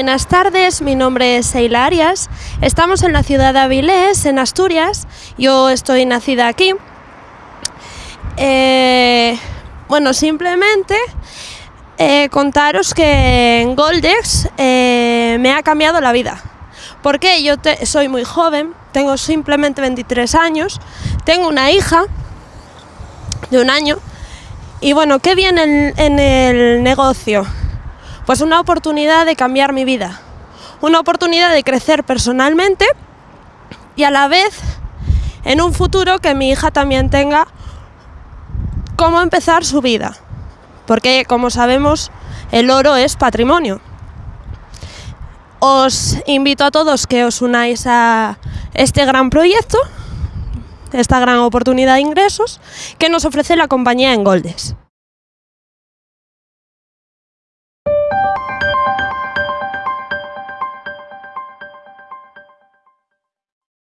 buenas tardes. Mi nombre es Seila Arias. Estamos en la ciudad de Avilés, en Asturias. Yo estoy nacida aquí. Eh, bueno, simplemente eh, contaros que Goldex eh, me ha cambiado la vida. Porque yo soy muy joven, tengo simplemente 23 años, tengo una hija de un año. Y bueno, ¿qué viene en, en el negocio? Pues una oportunidad de cambiar mi vida, una oportunidad de crecer personalmente y a la vez en un futuro que mi hija también tenga cómo empezar su vida. Porque como sabemos, el oro es patrimonio. Os invito a todos que os unáis a este gran proyecto, esta gran oportunidad de ingresos que nos ofrece la compañía en Goldes.